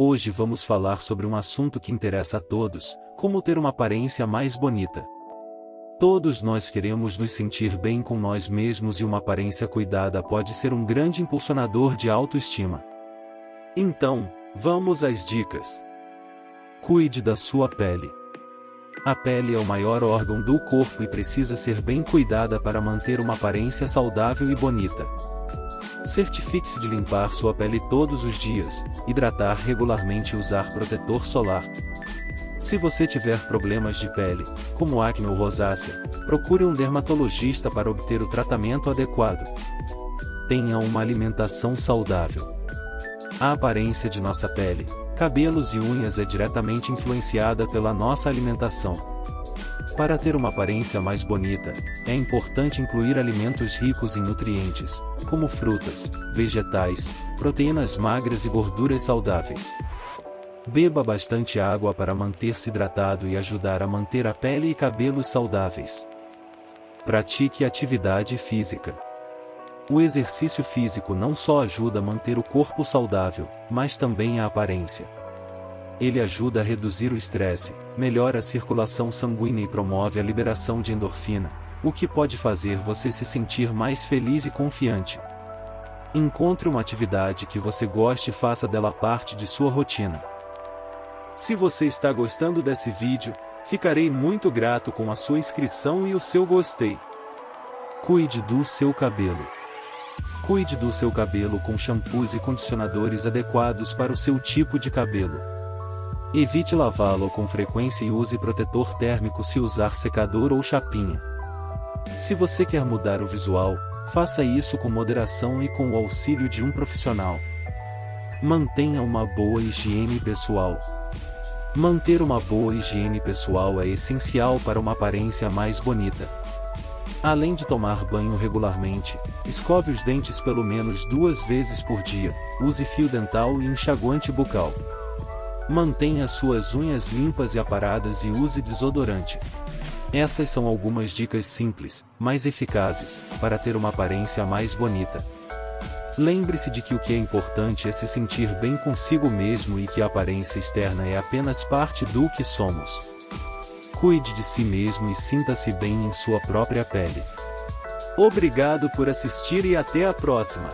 Hoje vamos falar sobre um assunto que interessa a todos, como ter uma aparência mais bonita. Todos nós queremos nos sentir bem com nós mesmos e uma aparência cuidada pode ser um grande impulsionador de autoestima. Então, vamos às dicas. Cuide da sua pele. A pele é o maior órgão do corpo e precisa ser bem cuidada para manter uma aparência saudável e bonita. Certifique-se de limpar sua pele todos os dias, hidratar regularmente e usar protetor solar. Se você tiver problemas de pele, como acne ou rosácea, procure um dermatologista para obter o tratamento adequado. Tenha uma alimentação saudável. A aparência de nossa pele, cabelos e unhas é diretamente influenciada pela nossa alimentação. Para ter uma aparência mais bonita, é importante incluir alimentos ricos em nutrientes, como frutas, vegetais, proteínas magras e gorduras saudáveis. Beba bastante água para manter-se hidratado e ajudar a manter a pele e cabelos saudáveis. Pratique atividade física. O exercício físico não só ajuda a manter o corpo saudável, mas também a aparência. Ele ajuda a reduzir o estresse, melhora a circulação sanguínea e promove a liberação de endorfina, o que pode fazer você se sentir mais feliz e confiante. Encontre uma atividade que você goste e faça dela parte de sua rotina. Se você está gostando desse vídeo, ficarei muito grato com a sua inscrição e o seu gostei. Cuide do seu cabelo. Cuide do seu cabelo com shampoos e condicionadores adequados para o seu tipo de cabelo. Evite lavá-lo com frequência e use protetor térmico se usar secador ou chapinha. Se você quer mudar o visual, faça isso com moderação e com o auxílio de um profissional. Mantenha uma boa higiene pessoal. Manter uma boa higiene pessoal é essencial para uma aparência mais bonita. Além de tomar banho regularmente, escove os dentes pelo menos duas vezes por dia, use fio dental e enxaguante bucal. Mantenha suas unhas limpas e aparadas e use desodorante. Essas são algumas dicas simples, mas eficazes, para ter uma aparência mais bonita. Lembre-se de que o que é importante é se sentir bem consigo mesmo e que a aparência externa é apenas parte do que somos. Cuide de si mesmo e sinta-se bem em sua própria pele. Obrigado por assistir e até a próxima!